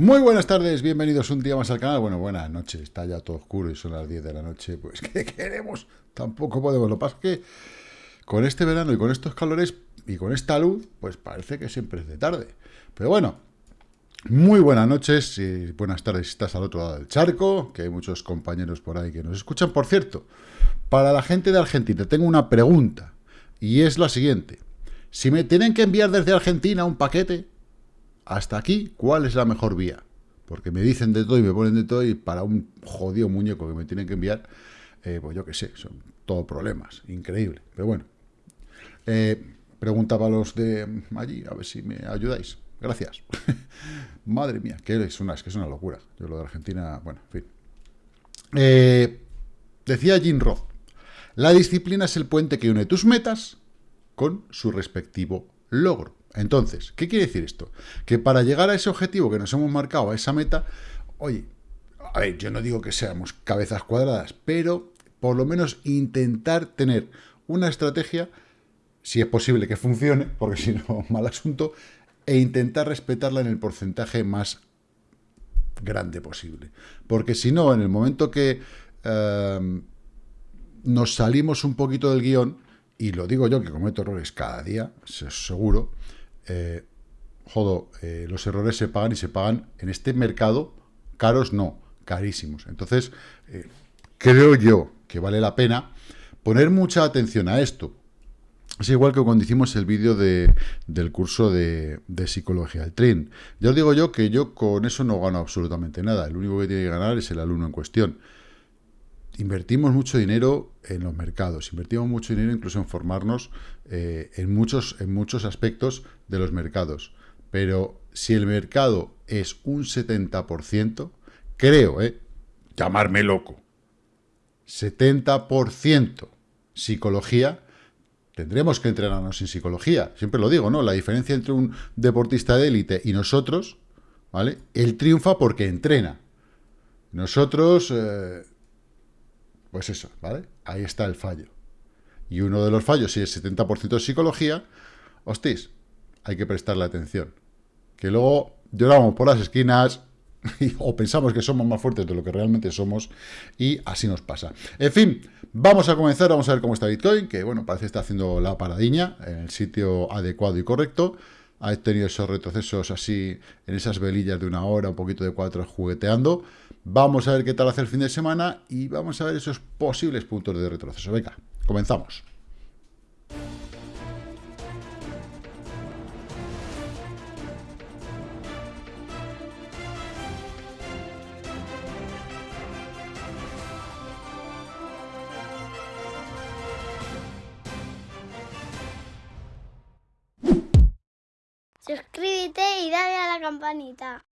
Muy buenas tardes, bienvenidos un día más al canal. Bueno, buenas noches, está ya todo oscuro y son las 10 de la noche. Pues, ¿qué queremos? Tampoco podemos. Lo que pasa es que con este verano y con estos calores y con esta luz, pues parece que siempre es de tarde. Pero bueno, muy buenas noches y buenas tardes si estás al otro lado del charco, que hay muchos compañeros por ahí que nos escuchan. Por cierto, para la gente de Argentina tengo una pregunta y es la siguiente. Si me tienen que enviar desde Argentina un paquete, hasta aquí, ¿cuál es la mejor vía? Porque me dicen de todo y me ponen de todo y para un jodido muñeco que me tienen que enviar, eh, pues yo qué sé, son todos problemas, increíble. Pero bueno, eh, preguntaba a los de allí, a ver si me ayudáis. Gracias. Madre mía, que es una, es que es una locura. Yo lo de Argentina, bueno, en fin. Eh, decía Jim Roth, la disciplina es el puente que une tus metas con su respectivo logro. Entonces, ¿qué quiere decir esto? Que para llegar a ese objetivo que nos hemos marcado, a esa meta, oye, a ver, yo no digo que seamos cabezas cuadradas, pero por lo menos intentar tener una estrategia, si es posible que funcione, porque si no, mal asunto, e intentar respetarla en el porcentaje más grande posible. Porque si no, en el momento que eh, nos salimos un poquito del guion, y lo digo yo que cometo errores cada día, seguro, eh, jodo, eh, los errores se pagan y se pagan en este mercado, caros no, carísimos. Entonces, eh, creo yo que vale la pena poner mucha atención a esto. Es igual que cuando hicimos el vídeo de, del curso de, psicología, el TRIN. Ya os digo yo que yo con eso no gano absolutamente nada. El único que tiene que ganar es el alumno en cuestión. Invertimos mucho dinero en los mercados, invertimos mucho dinero incluso en formarnos en, muchos, en muchos aspectos de los mercados. Pero si el mercado es un 70%, creo, ¿eh? llamarme loco, 70% psicología, tendremos que entrenarnos en psicología. Siempre lo digo, ¿no? La diferencia entre un deportista de élite y nosotros, ¿vale? Él triunfa porque entrena. Nosotros, eh, pues eso, ¿vale? Ahí está el fallo. Y uno de los fallos, si es 70% de psicología, hostis, hay que prestarle atención. Que luego lloramos por las esquinas o pensamos que somos más fuertes de lo que realmente somos y así nos pasa. En fin, vamos a comenzar, vamos a ver cómo está Bitcoin, que bueno, parece que está haciendo la paradiña en el sitio adecuado y correcto. Ha tenido esos retrocesos así en esas velillas de una hora, un poquito de cuatro jugueteando. Vamos a ver qué tal hace el fin de semana y vamos a ver esos posibles puntos de retroceso. Venga, comenzamos. Suscríbete y dale a la campanita.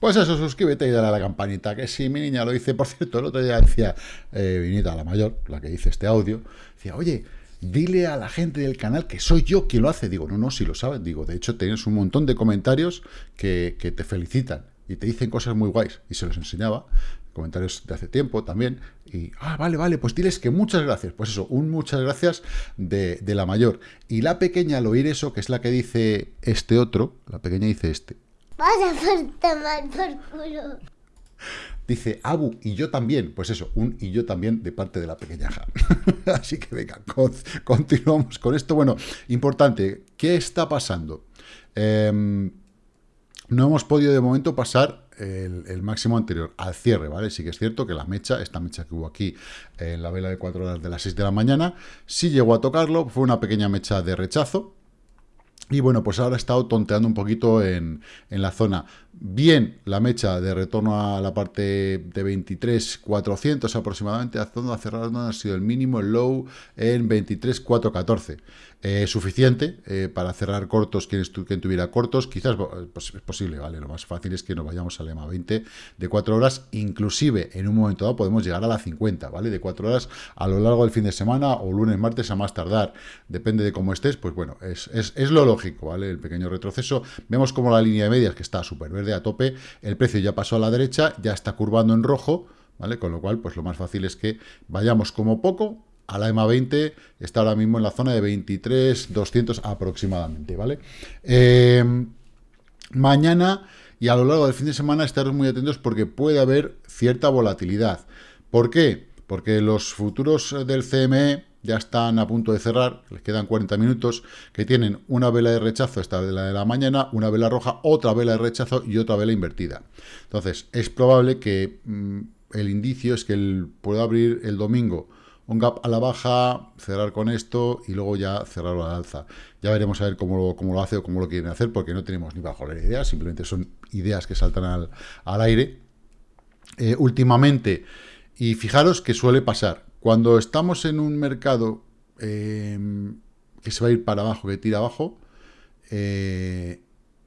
Pues eso, suscríbete y dale a la campanita, que si mi niña lo dice, por cierto, el otro día decía eh, Vinita, la mayor, la que dice este audio, decía, oye, dile a la gente del canal que soy yo quien lo hace. Digo, no, no, si lo saben. Digo, de hecho, tienes un montón de comentarios que, que te felicitan y te dicen cosas muy guays. Y se los enseñaba comentarios de hace tiempo también, y, ah, vale, vale, pues diles que muchas gracias, pues eso, un muchas gracias de, la mayor. Y la pequeña al oír eso, que es la que dice este otro, la pequeña dice este. Vaya por tomar por culo. Dice Abu y yo también, pues eso, un y yo también de parte de la pequeña Así que venga, continuamos con esto. Bueno, importante, ¿qué está pasando? Em, no hemos podido de momento pasar el, máximo anterior al cierre, ¿vale? Sí que es cierto que la mecha, esta mecha que hubo aquí en la vela de 4 horas de las 6 de la mañana, sí llegó a tocarlo, fue una pequeña mecha de rechazo, y bueno, pues ahora he estado tonteando un poquito en, en, la zona. Bien, la mecha de retorno a la parte de 23.400 aproximadamente, a zona cerrar ha sido el mínimo, el low en 23.414 eh, suficiente eh, para cerrar cortos quien, quien, tuviera cortos. Quizás pues, es posible, ¿vale? Lo más fácil es que nos vayamos al EMA 20 de 4 horas. Inclusive, en un momento dado podemos llegar a la 50, ¿vale? De 4 horas a lo largo del fin de semana o lunes, martes a más tardar. Depende de cómo estés, pues bueno, es, es, es lo lógico, ¿vale? El pequeño retroceso. Vemos como la línea de medias, que está súper verde a tope, el precio ya pasó a la derecha, ya está curvando en rojo, ¿vale? Con lo cual, pues lo más fácil es que vayamos como poco a la EMA 20 está ahora mismo en la zona de 23, 200 aproximadamente, ¿vale? Em, Mañana y a lo largo del fin de semana estaros muy atentos porque puede haber cierta volatilidad. ¿Por qué? Porque los futuros del CME ya están a punto de cerrar, les quedan 40 minutos, que tienen una vela de rechazo, esta vela de la mañana, una vela roja, otra vela de rechazo y otra vela invertida. Entonces, es probable que mm, el indicio es que pueda abrir el domingo un gap a la baja, cerrar con esto y luego ya cerrarlo a la alza. Ya veremos a ver cómo lo, cómo lo hace o cómo lo quieren hacer, porque no tenemos ni bajo la idea, simplemente son ideas que saltan al, aire. Eh, últimamente, y fijaros que suele pasar, cuando estamos en un mercado eh, que se va a ir para abajo, que tira abajo, eh,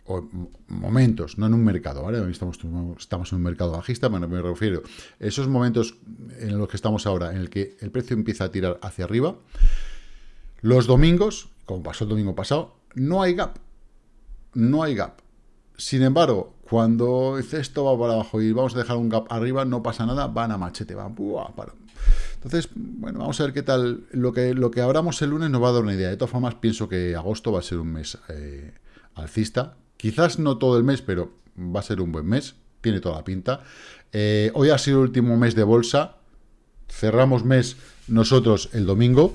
o momentos, no en un mercado, ¿vale? Estamos, estamos en un mercado bajista, bueno, me refiero esos momentos en los que estamos ahora, en el que el precio empieza a tirar hacia arriba, los domingos, como pasó el domingo pasado, no hay gap, no hay gap. Sin embargo, cuando esto va para abajo y vamos a dejar un gap arriba, no pasa nada, van a machete, van, para, entonces, bueno, vamos a ver qué tal. Lo que, lo que abramos el lunes nos va a dar una idea. De todas formas, pienso que agosto va a ser un mes eh, alcista. Quizás no todo el mes, pero va a ser un buen mes. Tiene toda la pinta. Eh, hoy ha sido el último mes de bolsa. Cerramos mes nosotros el domingo.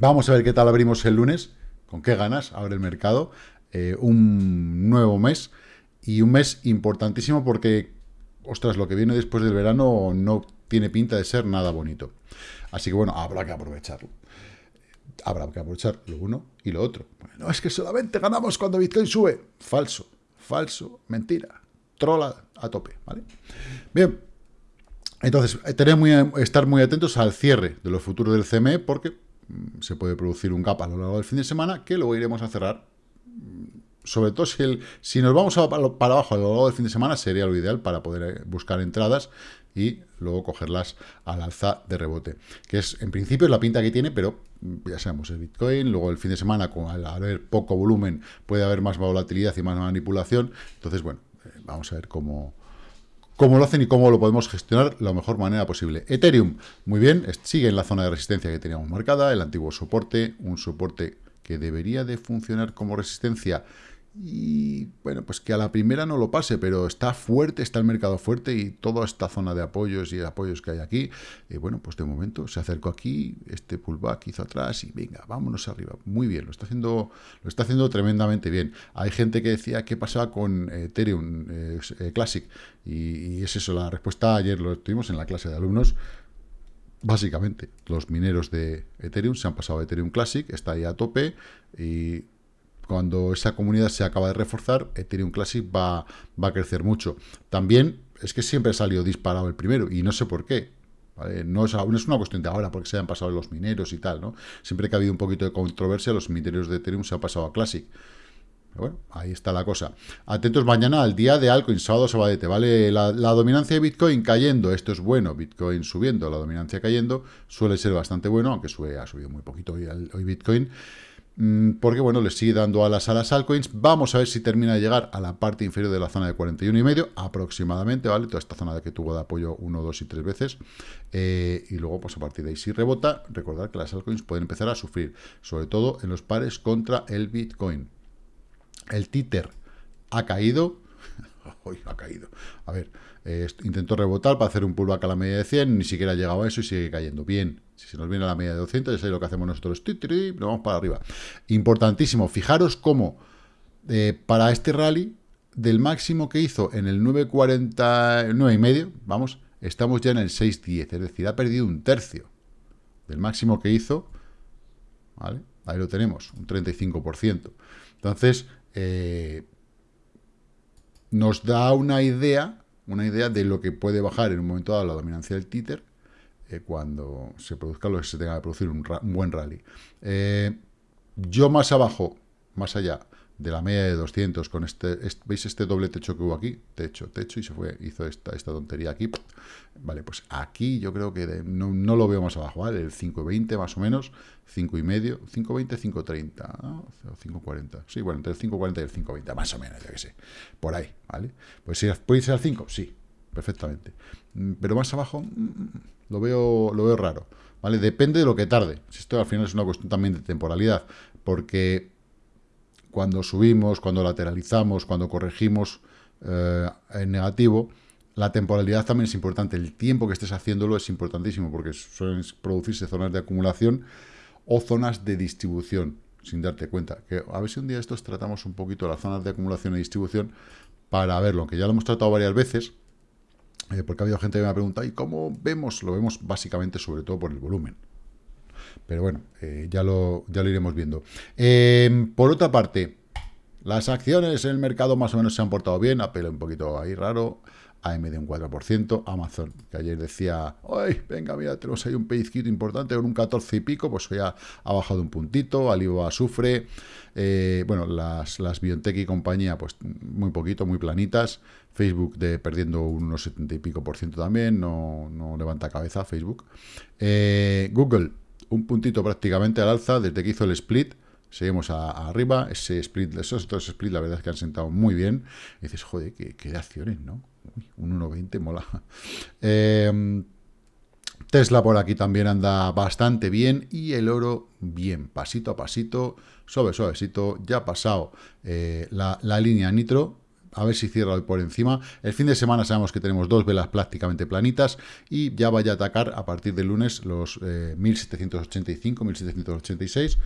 Vamos a ver qué tal abrimos el lunes. Con qué ganas abre el mercado. Eh, un nuevo mes. Y un mes importantísimo porque, ostras, lo que viene después del verano no tiene pinta de ser nada bonito. Así que bueno, habrá que aprovecharlo. Habrá que aprovechar lo uno y lo otro. No es que solamente ganamos cuando Bitcoin sube. Falso, falso, mentira. Trola a tope, ¿vale? Bien, entonces, eh, tenemos muy, estar muy atentos al cierre de los futuros del CME porque mm, se puede producir un gap a lo largo del fin de semana que luego iremos a cerrar. Mm, sobre todo si, el, si nos vamos a, para abajo a lo largo del fin de semana, sería lo ideal para poder eh, buscar entradas y luego cogerlas al alza de rebote. Que es, en principio, es la pinta que tiene, pero ya sabemos, el Bitcoin, luego el fin de semana, con al haber poco volumen, puede haber más volatilidad y más manipulación. Entonces, bueno, eh, vamos a ver cómo, cómo lo hacen y cómo lo podemos gestionar de la mejor manera posible. Ethereum, muy bien, sigue en la zona de resistencia que teníamos marcada, el antiguo soporte, un soporte que debería de funcionar como resistencia y bueno, pues que a la primera no lo pase, pero está fuerte, está el mercado fuerte y toda esta zona de apoyos y apoyos que hay aquí, eh, bueno, pues de momento se acercó aquí, este pullback hizo atrás y venga, vámonos arriba. Muy bien, lo está haciendo, lo está haciendo tremendamente bien. Hay gente que decía qué pasaba con Ethereum eh, eh, Classic y, es eso, la respuesta ayer lo tuvimos en la clase de alumnos. Básicamente, los mineros de Ethereum se han pasado a Ethereum Classic, está ahí a tope y cuando esa comunidad se acaba de reforzar, Ethereum Classic va, va a crecer mucho. También es que siempre ha salido disparado el primero, y no sé por qué. No, es, es una cuestión de ahora, porque se han pasado los mineros y tal, ¿no? Siempre que ha habido un poquito de controversia, los mineros de Ethereum se han pasado a Classic. Bueno, ahí está la cosa. Atentos mañana al día de Alcoin, sábado sabadete, ¿vale? La, dominancia de Bitcoin cayendo, esto es bueno, Bitcoin subiendo, la dominancia cayendo, suele ser bastante bueno, aunque sube, ha subido muy poquito hoy, Bitcoin. Mm, porque bueno, le sigue dando alas a las altcoins. Vamos a ver si termina de llegar a la parte inferior de la zona de 41 y medio, aproximadamente, ¿vale? Toda esta zona que tuvo de apoyo 1, 2 y 3 veces. Eh, y luego, pues a partir de ahí, si rebota, recordar que las altcoins pueden empezar a sufrir, sobre todo en los pares contra el Bitcoin. El Tether ha caído. Ha caído. A ver, eh, intentó rebotar para hacer un pullback a la media de 100, ni siquiera ha llegado a eso y sigue cayendo. Bien, si se nos viene a la media de 200, ya sabéis lo que hacemos nosotros, lo vamos para arriba. Importantísimo, fijaros cómo eh, para este rally, del máximo que hizo en el 9.49 y medio, vamos, estamos ya en el 6.10, es decir, ha perdido un tercio del máximo que hizo, ¿vale? Ahí lo tenemos, un 35%. Entonces, eh, nos da una idea, una idea de lo que puede bajar en un momento dado la dominancia del títer, eh, cuando se produzca lo que se tenga que producir un, buen rally. Eh, yo más abajo, más allá de la media de 200, con este, ¿veis este doble techo que hubo aquí? Techo, techo, y se fue, hizo esta, esta tontería aquí. Vale, pues aquí yo creo que no, lo veo más abajo, ¿vale? El 5.20 más o menos, 5.5, 5.20, 5.30, ¿no? 5.40, sí, bueno, entre el 5.40 y el 5.20, más o menos, ya que sé, por ahí, ¿vale? Pues si puede ser al 5, sí, perfectamente. Mm, pero más abajo, mm, mm, lo veo, lo veo raro. ¿Vale? Depende de lo que tarde. Esto al final es una cuestión también de temporalidad. Porque cuando subimos, cuando lateralizamos, cuando corregimos eh, en negativo, la temporalidad también es importante. El tiempo que estés haciéndolo es importantísimo porque suelen producirse zonas de acumulación o zonas de distribución sin darte cuenta. Que a ver si un día estos tratamos un poquito las zonas de acumulación y distribución para verlo, aunque ya lo hemos tratado varias veces, eh, porque ha habido gente que me ha preguntado, ¿y cómo vemos? Lo vemos básicamente sobre todo por el volumen. Pero bueno, eh, ya, lo, ya lo iremos viendo. Em, por otra parte, las acciones en el mercado más o menos se han portado bien, Apple un poquito ahí raro, AMD un 4%, Amazon, que ayer decía, ¡ay, venga, mira, tenemos ahí un pellizquito importante con un 14 y pico! Pues hoy ha, bajado un puntito, Alibaba sufre, eh, bueno, las, las Biontech y compañía, pues muy poquito, muy planitas, Facebook de perdiendo unos 70 y pico por ciento también, no, no levanta cabeza Facebook. Eh, Google, un puntito prácticamente al alza desde que hizo el split, Seguimos arriba, ese split, esos dos splits la verdad es que han sentado muy bien. Dices, joder, qué, de acciones, ¿no? un 1,20 mola. Eh, Tesla por aquí también anda bastante bien y el oro bien, pasito a pasito, suave, suavecito, ya ha pasado eh, la, línea nitro, a ver si cierra hoy por encima. El fin de semana sabemos que tenemos dos velas prácticamente planitas y ya vaya a atacar a partir del lunes los 1785, 1786.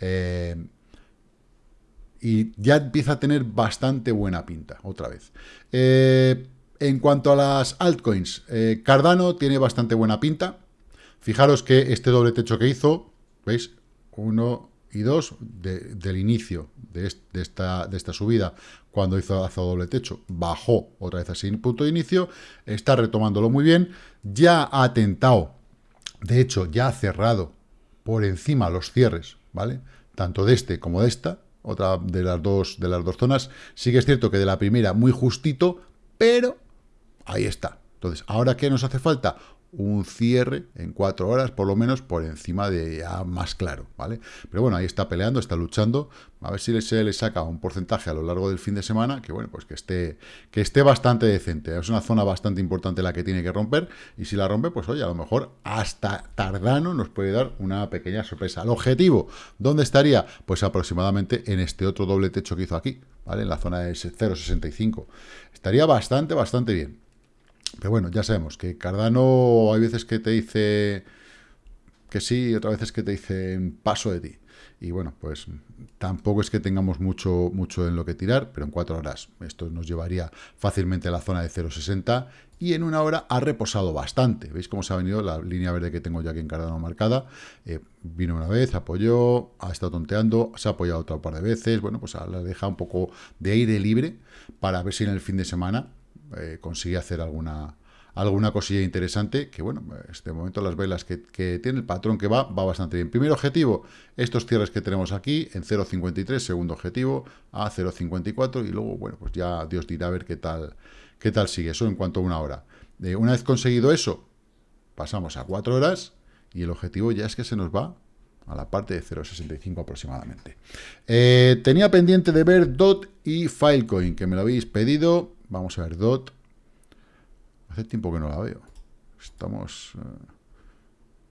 Eh, y ya empieza a tener bastante buena pinta, otra vez. Eh, en cuanto a las altcoins, eh, Cardano tiene bastante buena pinta. Fijaros que este doble techo que hizo, ¿veis? Uno y dos del inicio de, esta, de subida, cuando hizo hace doble techo, bajó otra vez así punto de inicio, está retomándolo muy bien, ya ha tentado, de hecho, ya ha cerrado por encima los cierres, ¿vale? Tanto de este como de esta, otra de las dos, de las dos zonas. Sí que es cierto que de la primera muy justito, pero Ahí está. Entonces, ¿ahora qué nos hace falta? un cierre en cuatro horas, por lo menos, por encima de ya más claro, ¿vale? Pero bueno, ahí está peleando, está luchando, a ver si se le saca un porcentaje a lo largo del fin de semana, que bueno, pues que esté, que esté bastante decente. Es una zona bastante importante la que tiene que romper, y si la rompe, pues oye, a lo mejor hasta tardano nos puede dar una pequeña sorpresa. El objetivo, ¿dónde estaría? Pues aproximadamente en este otro doble techo que hizo aquí, ¿vale? En la zona de 0,65. Estaría bastante, bastante bien. Pero bueno, ya sabemos que Cardano hay veces que te dice que sí, y otras veces que te dice paso de ti. Y bueno, pues tampoco es que tengamos mucho, mucho en lo que tirar, pero en cuatro horas esto nos llevaría fácilmente a la zona de 0,60 y en una hora ha reposado bastante. ¿Veis cómo se ha venido la línea verde que tengo ya aquí en Cardano marcada? Eh, vino una vez, apoyó, ha estado tonteando, se ha apoyado otra par de veces. Bueno, pues ahora deja un poco de aire libre para ver si en el fin de semana eh, consigue hacer alguna, alguna cosilla interesante, que bueno, este momento las velas que, tiene el patrón que va, va bastante bien. Primer objetivo, estos cierres que tenemos aquí en 0.53, segundo objetivo a 0.54 y luego, bueno, pues ya Dios dirá a ver qué tal, qué tal sigue. Eso en cuanto a una hora. Eh, una vez conseguido eso, pasamos a 4 horas y el objetivo ya es que se nos va a la parte de 0.65 aproximadamente. Eh, tenía pendiente de ver DOT y Filecoin, que me lo habéis pedido. Vamos a ver DOT. Hace tiempo que no la veo. Estamos... Eh,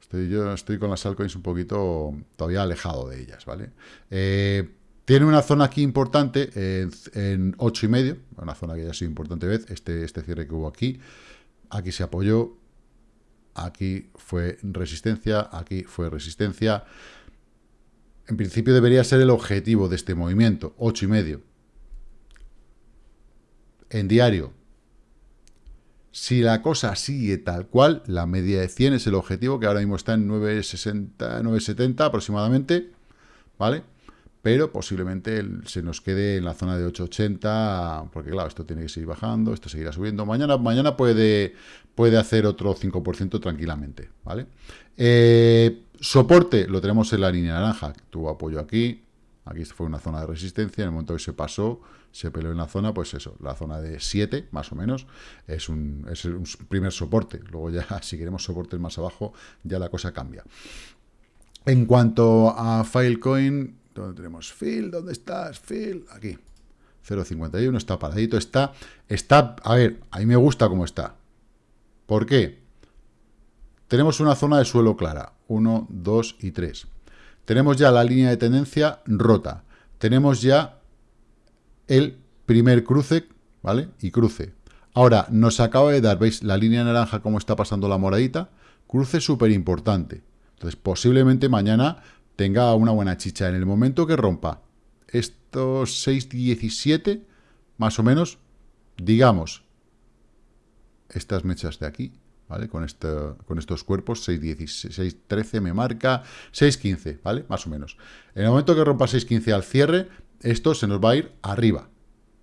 estoy, yo estoy con las altcoins un poquito todavía alejado de ellas, ¿vale? Eh, tiene una zona aquí importante en, en 8 y medio, una zona que ya ha sido importante vez, este, este cierre que hubo aquí. Aquí se apoyó, aquí fue resistencia, aquí fue resistencia. En principio debería ser el objetivo de este movimiento, 8 y medio. En diario, si la cosa sigue tal cual, la media de 100 es el objetivo, que ahora mismo está en 9,60, 9,70 aproximadamente, ¿vale? pero posiblemente se nos quede en la zona de 880, porque claro, esto tiene que seguir bajando, esto seguirá subiendo. Mañana, mañana puede, puede hacer otro 5% tranquilamente, ¿vale? Eh, soporte lo tenemos en la línea naranja, tuvo apoyo aquí, aquí fue una zona de resistencia, en el momento que se pasó, se peleó en la zona, pues eso, la zona de 7, más o menos, es un, primer soporte. Luego ya, si queremos soportes más abajo, ya la cosa cambia. En cuanto a Filecoin, ¿Dónde tenemos Phil? ¿Dónde estás? Phil, aquí. 0.51, está paradito, está, está, a ver, a mí me gusta cómo está. ¿Por qué? Tenemos una zona de suelo clara, 1, 2 y 3. Tenemos ya la línea de tendencia rota. Tenemos ya el primer cruce, ¿vale? Y cruce. Ahora, nos acaba de dar, ¿veis? La línea naranja, cómo está pasando la moradita. Cruce súper importante. Entonces, posiblemente mañana tenga una buena chicha. En el momento que rompa estos 6.17, más o menos, digamos, estas mechas de aquí, ¿vale? Con, este, con estos cuerpos, 6.13 me marca, 6.15, ¿vale? Más o menos. En el momento que rompa 6.15 al cierre, esto se nos va a ir arriba.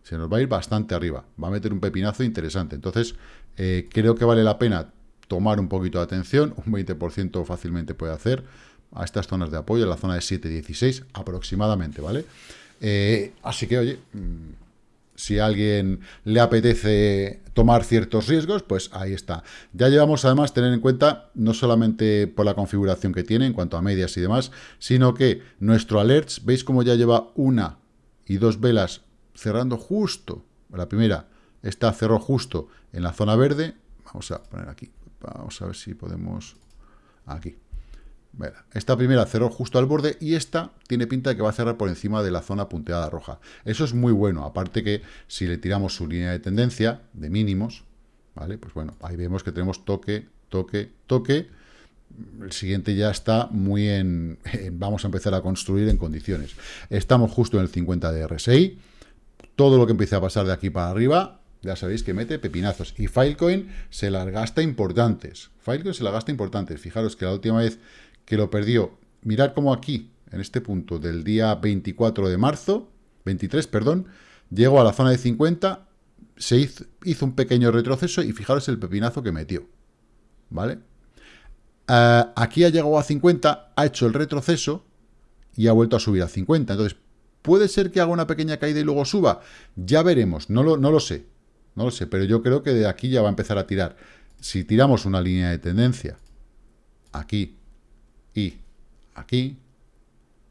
Se nos va a ir bastante arriba. Va a meter un pepinazo interesante. Entonces, eh, creo que vale la pena tomar un poquito de atención. Un 20% fácilmente puede hacer a estas zonas de apoyo, en la zona de 7.16 aproximadamente, ¿vale? Eh, así que, oye, mm, si a alguien le apetece tomar ciertos riesgos, pues ahí está. Ya llevamos además tener en cuenta, no solamente por la configuración que tiene en cuanto a medias y demás, sino que nuestro alerts, veis cómo ya lleva una y dos velas cerrando justo, la primera, esta cerró justo en la zona verde, vamos a poner aquí, vamos a ver si podemos, aquí, esta primera cerró justo al borde y esta tiene pinta de que va a cerrar por encima de la zona punteada roja. Eso es muy bueno, aparte que si le tiramos su línea de tendencia de mínimos, ¿vale? Pues bueno, ahí vemos que tenemos toque, toque, toque. El siguiente ya está muy en, vamos a empezar a construir en condiciones. Estamos justo en el 50 de RSI. Todo lo que empiece a pasar de aquí para arriba, ya sabéis que mete pepinazos. Y Filecoin se las gasta importantes. Filecoin se las gasta importantes. Fijaros que la última vez que lo perdió. Mirad cómo aquí, en este punto del día 24 de marzo, 23, perdón, llegó a la zona de 50, se hizo, un pequeño retroceso y fijaros el pepinazo que metió. ¿Vale? Eh, aquí ha llegado a 50, ha hecho el retroceso y ha vuelto a subir a 50. Entonces, ¿puede ser que haga una pequeña caída y luego suba? Ya veremos, no lo sé. No lo sé, pero yo creo que de aquí ya va a empezar a tirar. Si tiramos una línea de tendencia aquí y aquí,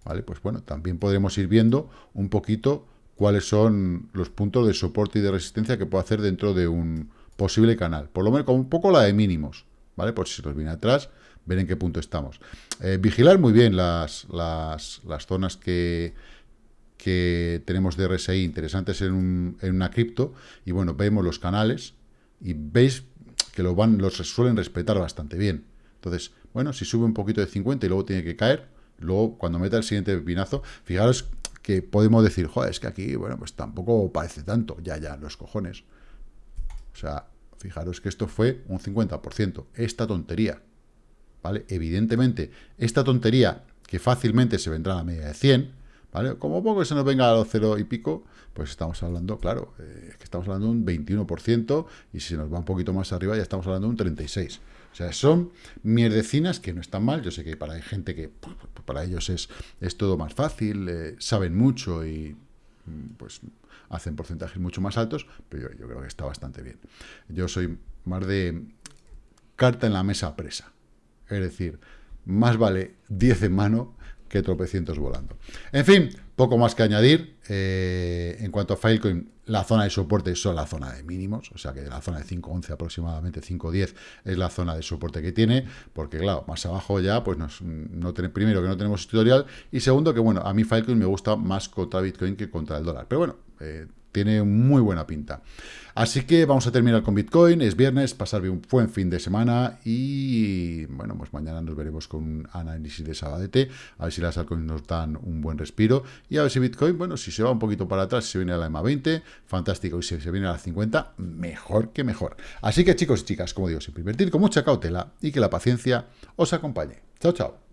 ¿vale? Pues bueno, también podremos ir viendo un poquito cuáles son los puntos de soporte y de resistencia que puedo hacer dentro de un posible canal. Por lo menos como un poco la de mínimos, ¿vale? Por si se nos viene atrás, ver en qué punto estamos. Eh, vigilar muy bien las, las, zonas que, que tenemos de RSI interesantes en, en una cripto. Y bueno, vemos los canales y veis que van, los suelen respetar bastante bien. Entonces, bueno, si sube un poquito de 50 y luego tiene que caer, luego cuando meta el siguiente pepinazo, fijaros que podemos decir, joder, es que aquí, bueno, pues tampoco parece tanto, ya, ya, los cojones. O sea, fijaros que esto fue un 50%, esta tontería, ¿vale? Evidentemente, esta tontería, que fácilmente se vendrá a la media de 100, ¿vale? Como poco se nos venga a los cero y pico, pues estamos hablando, claro, eh, que estamos hablando de un 21%, y si se nos va un poquito más arriba ya estamos hablando de un 36%. O sea, son mierdecinas que no están mal. Yo sé que para hay gente que para ellos es, es todo más fácil, eh, saben mucho y mm, pues hacen porcentajes mucho más altos, pero yo, creo que está bastante bien. Yo soy más de carta en la mesa presa. Es decir, más vale 10 en mano que tropecientos volando. En fin, poco más que añadir. Eh, en cuanto a Filecoin, la zona de soporte son la zona de mínimos, o sea que de la zona de 5.11 aproximadamente, 5.10 es la zona de soporte que tiene, porque claro, más abajo ya, pues no tenemos, primero que no tenemos tutorial, y segundo que bueno, a mí Filecoin me gusta más contra Bitcoin que contra el dólar. Pero bueno, eh, tiene muy buena pinta. Así que vamos a terminar con Bitcoin, es viernes, pasar un buen fin de semana y bueno, pues mañana nos veremos con un análisis de Sabadete, a ver si las altcoins nos dan un buen respiro y a ver si Bitcoin, bueno, si se va un poquito para atrás, si se viene a la EMA 20, fantástico, y si se viene a la 50, mejor que mejor. Así que chicos y chicas, como digo, siempre invertir con mucha cautela y que la paciencia os acompañe. Chao, chao.